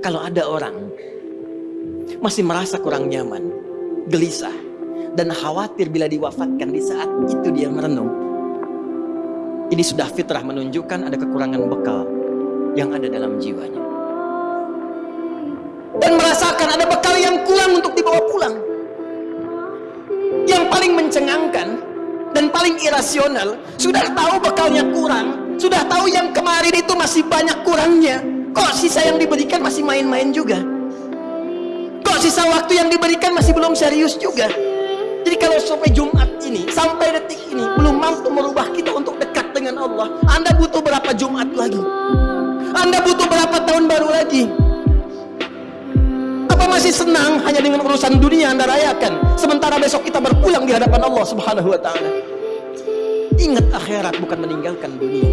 Kalau ada orang masih merasa kurang nyaman, gelisah, dan khawatir bila diwafatkan di saat itu dia merenung. Ini sudah fitrah menunjukkan ada kekurangan bekal yang ada dalam jiwanya. Dan merasakan ada bekal yang kurang untuk dibawa pulang. Yang paling mencengangkan dan paling irasional, sudah tahu bekalnya kurang, sudah tahu yang kemarin itu masih banyak kurangnya. Kok sisa yang diberikan main-main juga? Kok sisa waktu yang diberikan masih belum serius juga? Jadi kalau sampai Jumat ini, sampai detik ini belum mampu merubah kita untuk dekat dengan Allah, Anda butuh berapa Jumat lagi? Anda butuh berapa tahun baru lagi? Apa masih senang hanya dengan urusan dunia Anda rayakan, sementara besok kita berpulang di hadapan Allah Subhanahu wa taala? Ingat akhirat bukan meninggalkan dunia.